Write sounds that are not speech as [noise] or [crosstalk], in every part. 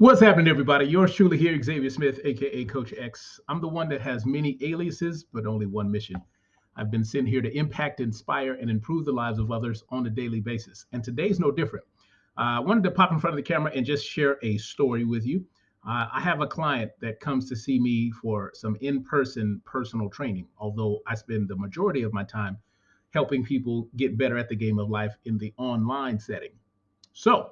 What's happening, everybody? Yours truly here, Xavier Smith, aka Coach X. I'm the one that has many aliases, but only one mission. I've been sent here to impact, inspire, and improve the lives of others on a daily basis. And today's no different. Uh, I wanted to pop in front of the camera and just share a story with you. Uh, I have a client that comes to see me for some in person personal training, although I spend the majority of my time helping people get better at the game of life in the online setting. So,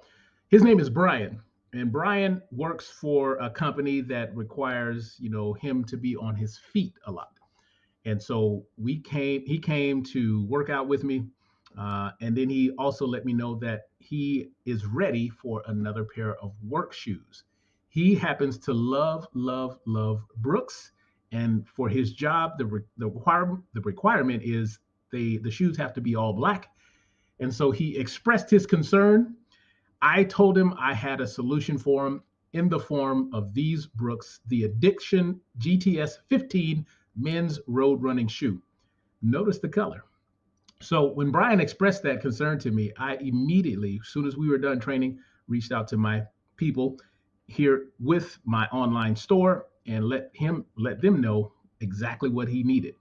his name is Brian and Brian works for a company that requires, you know, him to be on his feet a lot. And so we came, he came to work out with me. Uh, and then he also let me know that he is ready for another pair of work shoes. He happens to love, love, love Brooks. And for his job, the, re- the, requirement, the requirement is they, the shoes have to be all black. And so he expressed his concern I told him I had a solution for him in the form of these Brooks, the Addiction GTS 15 men's road running shoe. Notice the color. So when Brian expressed that concern to me, I immediately, as soon as we were done training, reached out to my people here with my online store and let him let them know exactly what he needed.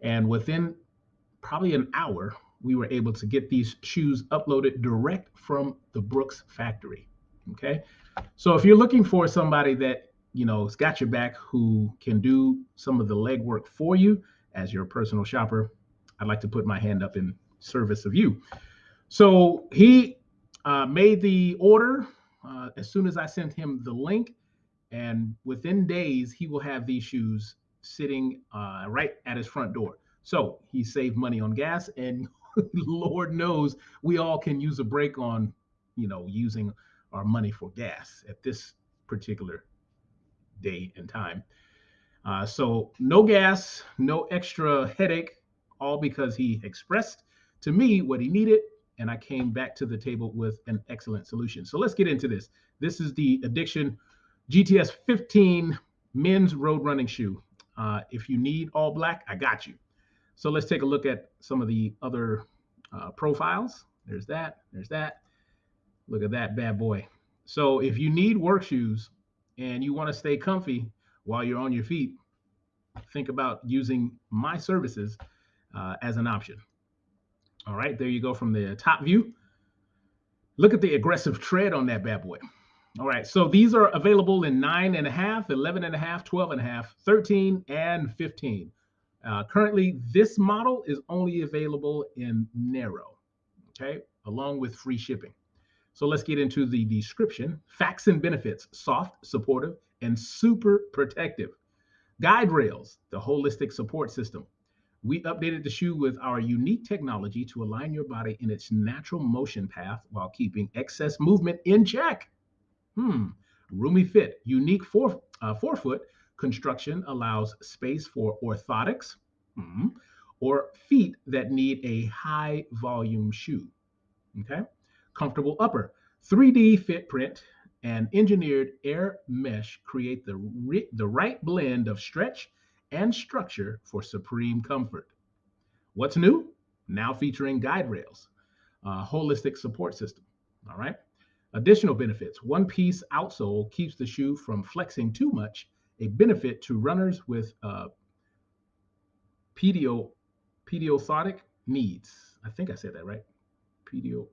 And within probably an hour, we were able to get these shoes uploaded direct from the Brooks factory. Okay. So if you're looking for somebody that, you know, has got your back who can do some of the legwork for you as your personal shopper, I'd like to put my hand up in service of you. So he uh, made the order uh, as soon as I sent him the link. And within days, he will have these shoes sitting uh, right at his front door. So he saved money on gas and [laughs] Lord knows we all can use a break on, you know, using our money for gas at this particular day and time. Uh, so no gas, no extra headache, all because he expressed to me what he needed, and I came back to the table with an excellent solution. So let's get into this. This is the Addiction GTS 15 men's road running shoe. Uh, if you need all black, I got you. So let's take a look at some of the other uh, profiles. There's that. There's that. Look at that bad boy. So if you need work shoes and you want to stay comfy while you're on your feet, think about using my services uh, as an option. All right, there you go from the top view. Look at the aggressive tread on that bad boy. All right, so these are available in nine and a half, 11 and a half, 12 and a half, 13 and 15. Uh, currently, this model is only available in narrow, okay, along with free shipping. So let's get into the description. Facts and benefits, soft, supportive, and super protective. Guide rails, the holistic support system. We updated the shoe with our unique technology to align your body in its natural motion path while keeping excess movement in check. Hmm. Roomy fit, unique fore, uh, forefoot construction allows space for orthotics mm-hmm, or feet that need a high volume shoe. Okay. Comfortable upper. 3D fit print and engineered air mesh create the, the right blend of stretch and structure for supreme comfort. What's new? Now featuring guide rails, a holistic support system. All right. Additional benefits one piece outsole keeps the shoe from flexing too much a benefit to runners with uh, pedio, needs. I think I said that right. Pedio,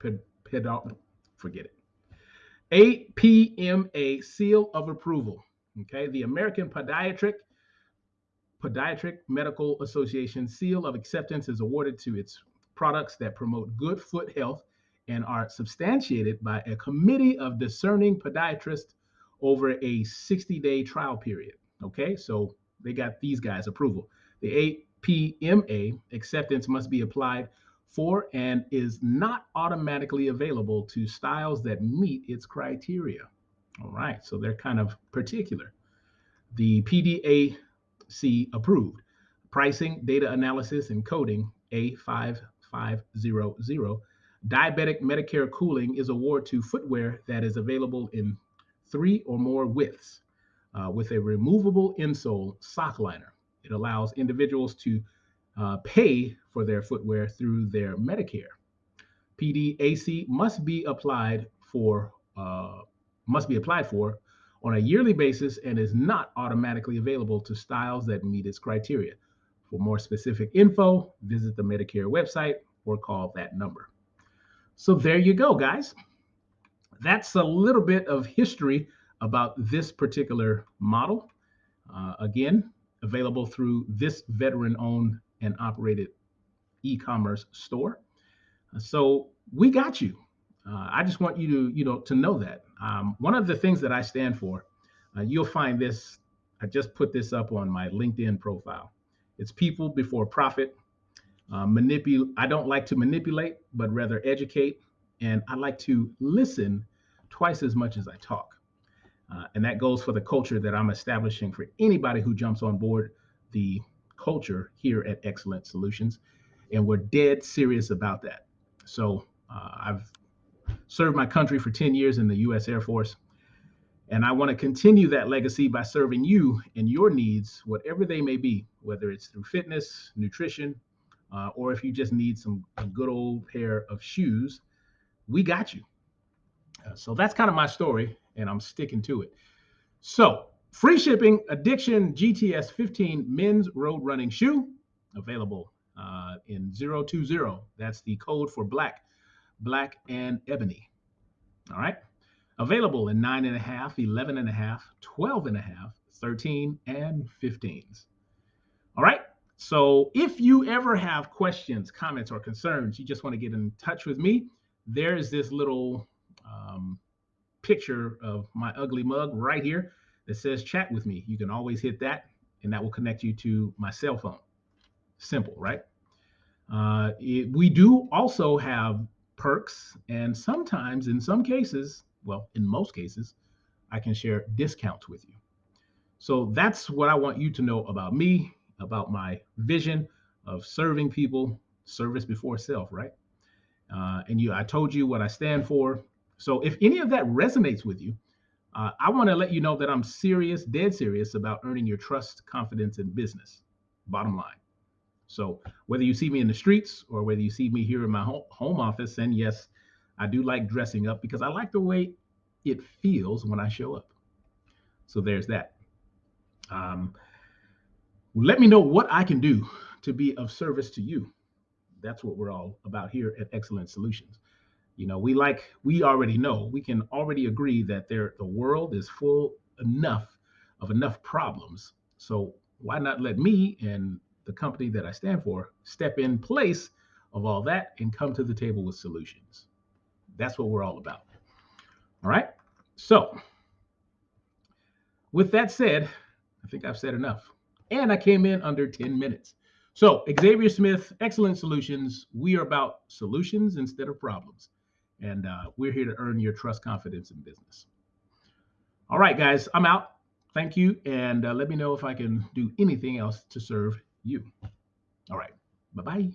ped, forget it. APMA seal of approval. Okay, the American Podiatric Podiatric Medical Association seal of acceptance is awarded to its products that promote good foot health and are substantiated by a committee of discerning podiatrists over a 60 day trial period. Okay, so they got these guys approval. The APMA acceptance must be applied for and is not automatically available to styles that meet its criteria. All right, so they're kind of particular. The PDAC approved. Pricing, data analysis, and coding A5500. Diabetic Medicare cooling is award to footwear that is available in three or more widths uh, with a removable insole sock liner. It allows individuals to uh, pay for their footwear through their Medicare. PDAC must be applied for uh, must be applied for on a yearly basis and is not automatically available to styles that meet its criteria. For more specific info, visit the Medicare website or call that number. So there you go, guys. That's a little bit of history about this particular model. Uh, again, available through this veteran owned and operated e commerce store. So we got you. Uh, I just want you to, you know, to know that. Um, one of the things that I stand for, uh, you'll find this. I just put this up on my LinkedIn profile. It's people before profit. Uh, I don't like to manipulate, but rather educate, and I like to listen twice as much as I talk. Uh, and that goes for the culture that I'm establishing for anybody who jumps on board the culture here at Excellent Solutions. And we're dead serious about that. So uh, I've served my country for 10 years in the US Air Force. And I want to continue that legacy by serving you and your needs, whatever they may be, whether it's through fitness, nutrition, uh, or if you just need some good old pair of shoes, we got you. Uh, so that's kind of my story, and I'm sticking to it. So, free shipping, Addiction GTS 15 men's road running shoe available uh, in 020. That's the code for black, black and ebony. All right. Available in nine and a half, 11 and a half, 12 and a half, 13 and 15s. All right. So if you ever have questions, comments, or concerns, you just want to get in touch with me, there's this little um, picture of my ugly mug right here that says chat with me. You can always hit that, and that will connect you to my cell phone. Simple, right? Uh, it, we do also have perks, and sometimes, in some cases, well, in most cases, I can share discounts with you. So that's what I want you to know about me, about my vision of serving people, service before self, right? Uh, and you, I told you what I stand for. So if any of that resonates with you, uh, I want to let you know that I'm serious, dead serious about earning your trust, confidence, and business. Bottom line. So whether you see me in the streets or whether you see me here in my home office, and yes, I do like dressing up because I like the way it feels when I show up. So there's that. Um, let me know what I can do to be of service to you. That's what we're all about here at Excellent Solutions. You know, we like we already know, we can already agree that there the world is full enough of enough problems. So why not let me and the company that I stand for step in place of all that and come to the table with solutions. That's what we're all about. All right. So, with that said, I think I've said enough. And I came in under 10 minutes. So, Xavier Smith, Excellent Solutions. We are about solutions instead of problems. And uh, we're here to earn your trust, confidence, in business. All right, guys, I'm out. Thank you. And uh, let me know if I can do anything else to serve you. All right. Bye bye.